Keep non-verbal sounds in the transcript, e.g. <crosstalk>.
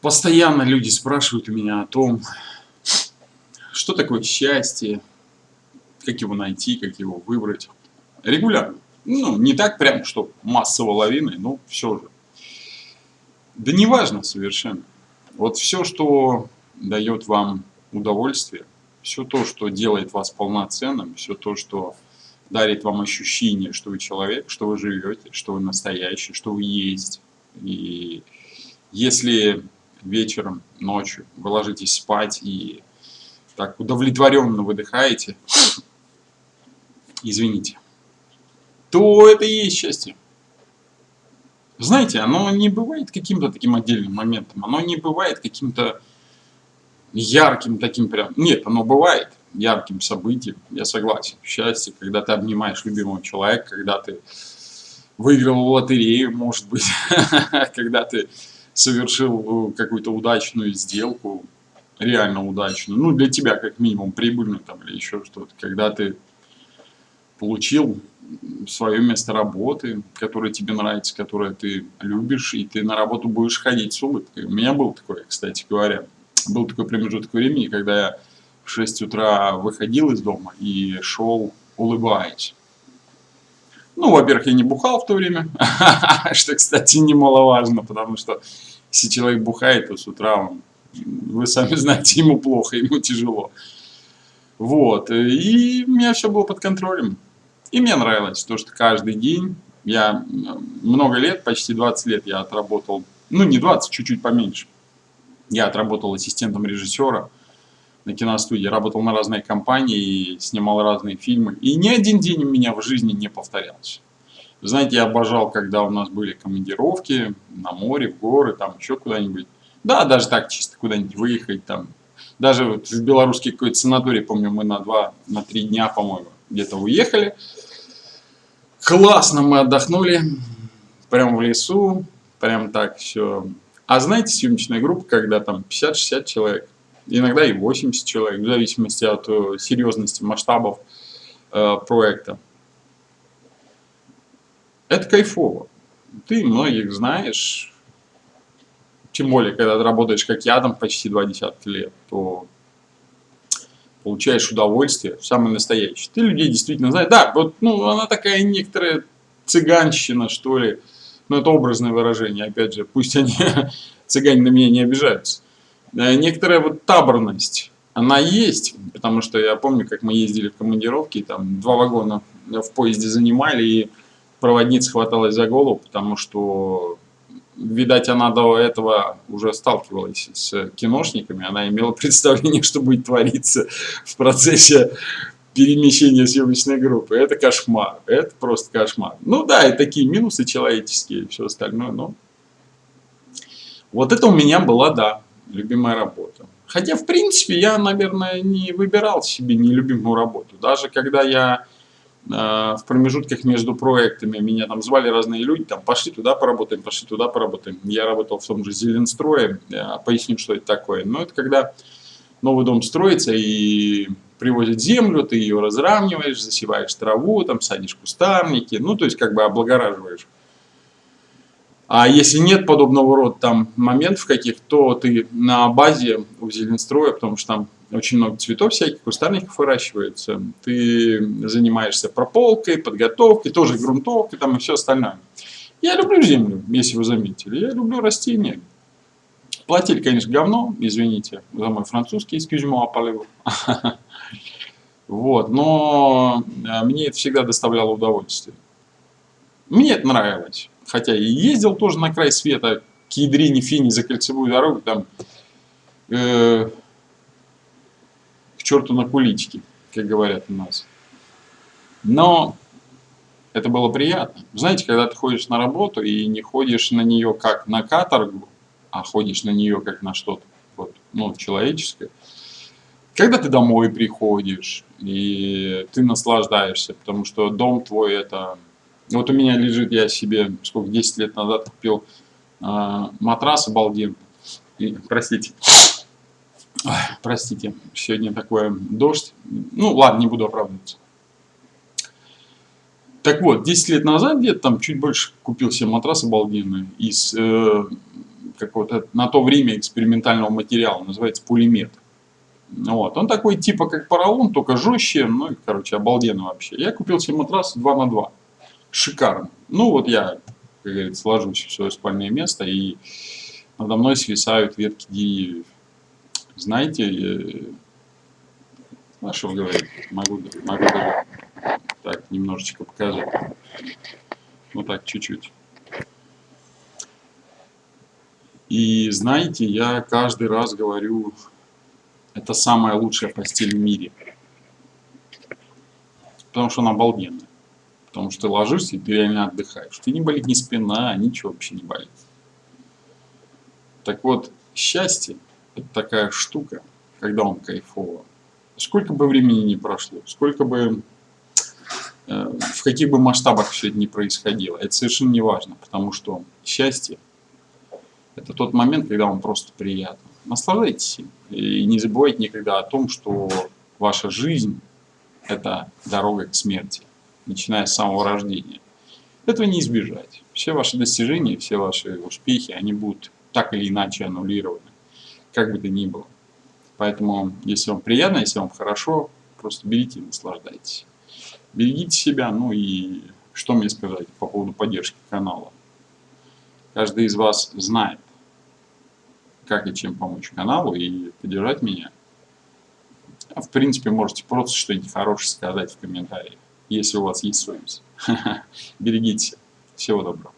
Постоянно люди спрашивают у меня о том, что такое счастье, как его найти, как его выбрать. Регулярно. Ну, не так прям, что массово лавиной, но все же. Да не важно совершенно. Вот все, что дает вам удовольствие, все то, что делает вас полноценным, все то, что дарит вам ощущение, что вы человек, что вы живете, что вы настоящий, что вы есть. И если вечером, ночью. Вы ложитесь спать и так удовлетворенно выдыхаете, извините, то это и есть счастье. Знаете, оно не бывает каким-то таким отдельным моментом, оно не бывает каким-то ярким таким прям... Нет, оно бывает ярким событием, я согласен. Счастье, когда ты обнимаешь любимого человека, когда ты выиграл в лотерею, может быть, <laughs> когда ты совершил э, какую-то удачную сделку, реально удачную, ну, для тебя как минимум прибыльную там или еще что-то, когда ты получил свое место работы, которое тебе нравится, которое ты любишь, и ты на работу будешь ходить с улыбкой. У меня был такой, кстати говоря, был такой промежуток времени, когда я в 6 утра выходил из дома и шел улыбаясь. Ну, во-первых, я не бухал в то время, <laughs> что, кстати, немаловажно, потому что если человек бухает, то с утра он, вы сами знаете, ему плохо, ему тяжело. Вот, и у меня все было под контролем. И мне нравилось то, что каждый день, я много лет, почти 20 лет я отработал, ну не 20, чуть-чуть поменьше. Я отработал ассистентом режиссера на киностудии, работал на разные компании, снимал разные фильмы. И ни один день у меня в жизни не повторялся. знаете, я обожал, когда у нас были командировки на море, в горы, там еще куда-нибудь. Да, даже так чисто куда-нибудь выехать там. Даже вот в белорусский какой-то санаторий, помню, мы на два, на три дня, по-моему, где-то уехали. Классно мы отдохнули, прям в лесу, прям так все. А знаете, съемочная группа, когда там 50-60 человек, иногда и 80 человек, в зависимости от э, серьезности масштабов э, проекта. Это кайфово. Ты многих знаешь, тем более, когда ты работаешь как я, там почти два десятка лет, то получаешь удовольствие, самое настоящее. Ты людей действительно знаешь. Да, вот, ну, она такая некоторая цыганщина, что ли. Ну, это образное выражение, опять же. Пусть они, <laughs> цыгане на меня не обижаются. Э, некоторая вот таборность, она есть, потому что я помню, как мы ездили в командировки, там два вагона в поезде занимали, и проводница хваталась за голову, потому что видать, она до этого уже сталкивалась с киношниками, она имела <laughs> представление, что будет твориться в процессе перемещения съемочной группы. Это кошмар, это просто кошмар. Ну да, и такие минусы человеческие и все остальное, но... Вот это у меня была, да, любимая работа. Хотя, в принципе, я, наверное, не выбирал себе нелюбимую работу. Даже когда я Э, в промежутках между проектами меня там звали разные люди, там пошли туда поработаем, пошли туда поработаем. Я работал в том же Зеленстрое, поясню, что это такое. Но это когда новый дом строится и привозят землю, ты ее разравниваешь, засеваешь траву, там садишь кустарники, ну то есть как бы облагораживаешь. А если нет подобного рода там моментов каких, то ты на базе у Зеленстроя, потому что там очень много цветов всяких, кустарников выращивается. Ты занимаешься прополкой, подготовкой, тоже грунтовкой там и все остальное. Я люблю землю, если вы заметили. Я люблю растения. Платили, конечно, говно, извините за мой французский, excuse-moi, полеву. <laughs> Вот, но э, мне это всегда доставляло удовольствие. Мне это нравилось. Хотя и ездил тоже на край света, к Ядрине, Фини, за кольцевую дорогу, там, э, к черту на кулички, как говорят у нас. Но это было приятно. Знаете, когда ты ходишь на работу и не ходишь на нее как на каторгу, а ходишь на нее как на что-то вот, ну, человеческое, когда ты домой приходишь, и ты наслаждаешься, потому что дом твой это... Вот у меня лежит, я себе, сколько, 10 лет назад купил э, матрас обалденный. И, простите, Ой, простите, сегодня такой дождь. Ну, ладно, не буду оправдываться. Так вот, 10 лет назад, где-то там чуть больше купил себе матрас обалденный из э, какого-то на то время экспериментального материала, называется пулемет. Вот. Он такой типа как поролон, только жестче, ну и, короче, обалденно вообще. Я купил себе матрас 2 на 2 Шикарно. Ну вот я, как говорится, ложусь в свое спальное место, и надо мной свисают ветки деревьев. Знаете, а что говорить, могу, могу даже так немножечко показать. Вот так, чуть-чуть. И знаете, я каждый раз говорю, это самая лучшая постель в мире. Потому что она обалденная. Потому что ты ложишься, и ты реально отдыхаешь. Ты не болит ни спина, ничего вообще не болит. Так вот, счастье – это такая штука, когда он кайфово. Сколько бы времени ни прошло, сколько бы, э, в каких бы масштабах все это не происходило, это совершенно не важно, потому что счастье – это тот момент, когда вам просто приятно. Наслаждайтесь им. И не забывайте никогда о том, что ваша жизнь – это дорога к смерти, начиная с самого рождения. Этого не избежать. Все ваши достижения, все ваши успехи, они будут так или иначе аннулированы, как бы то ни было. Поэтому, если вам приятно, если вам хорошо, просто берите и наслаждайтесь. Берегите себя, ну и что мне сказать по поводу поддержки канала. Каждый из вас знает, как и чем помочь каналу и поддержать меня. А в принципе, можете просто что-нибудь хорошее сказать в комментариях, если у вас есть совесть. <laughs> Берегите. Всего доброго.